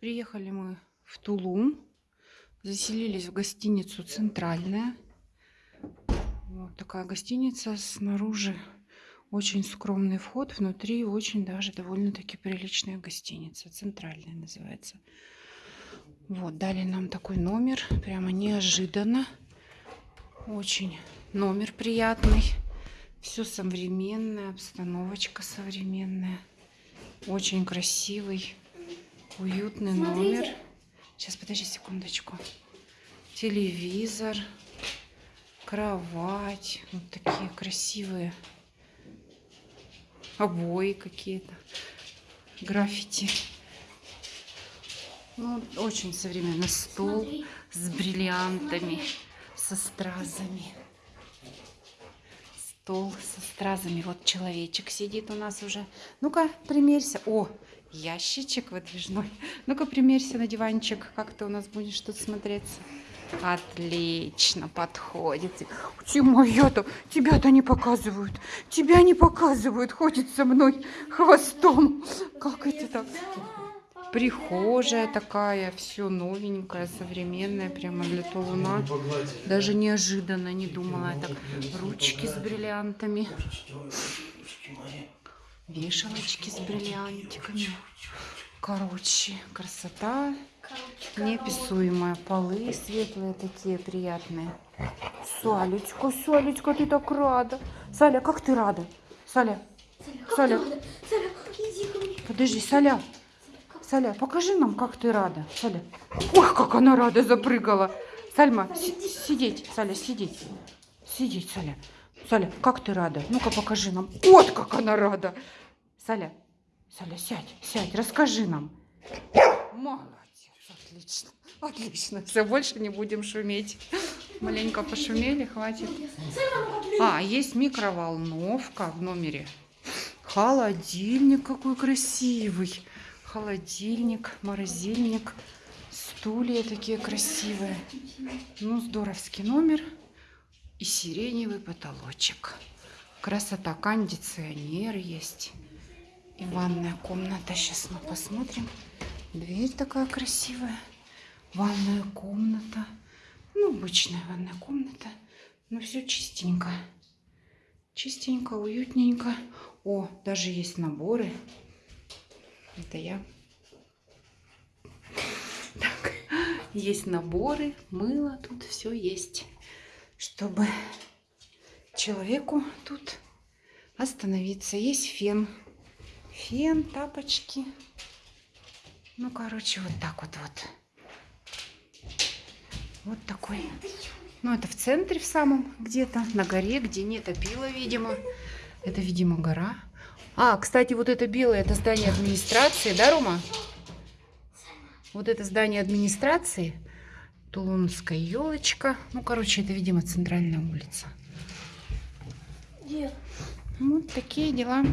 Приехали мы в Тулум. Заселились в гостиницу «Центральная». Вот такая гостиница. Снаружи очень скромный вход. Внутри очень даже довольно-таки приличная гостиница. «Центральная» называется. Вот, дали нам такой номер. Прямо неожиданно. Очень номер приятный. Все современное, обстановочка современная. Очень красивый, уютный номер. Сейчас, подожди секундочку. Телевизор, кровать. Вот такие красивые обои какие-то. Граффити. Ну, очень современный стол Смотри. с бриллиантами, со стразами стол со стразами. Вот человечек сидит у нас уже. Ну-ка, примерься. О, ящичек выдвижной. Ну-ка, примерься на диванчик. Как ты у нас будешь тут смотреться? Отлично, подходит. Ты моя-то, тебя-то не показывают. Тебя не показывают, ходит со мной хвостом. Как это так? Прихожая такая, все новенькое, современное, прямо для Тулуна. Даже неожиданно не думала. Так, ручки с бриллиантами. Вешалочки с бриллиантиками. Короче, красота неописуемая. Полы светлые такие, приятные. Салечка, Салечка, ты так рада. Саля, как ты рада? Саля, Саля. Подожди, Саля. Саля, покажи нам, как ты рада. Саля. Ох, как она рада запрыгала. Сальма, сидеть, Саля, сидеть. Сидеть, Саля. Саля, как ты рада? Ну-ка покажи нам. Вот как она рада. Саля, Саля, сядь, сядь, расскажи нам. Молодец, отлично, отлично. Все, больше не будем шуметь. Маленько пошумели, хватит. А, есть микроволновка в номере. Холодильник какой красивый холодильник, морозильник, стулья такие красивые. Ну, здоровский номер и сиреневый потолочек. Красота, кондиционер есть. И ванная комната. Сейчас мы посмотрим. Дверь такая красивая. Ванная комната. Ну, обычная ванная комната. Но все чистенько. Чистенько, уютненько. О, даже есть наборы это я. Так, есть наборы, мыло, тут все есть, чтобы человеку тут остановиться. Есть фен, фен, тапочки. Ну, короче, вот так вот вот. Вот такой. Ну, это в центре в самом где-то, на горе, где не топило, видимо. Это, видимо, гора. А, кстати, вот это белое, это здание администрации, да, Рома? Вот это здание администрации. Тулунская елочка. Ну, короче, это, видимо, центральная улица. Вот такие дела.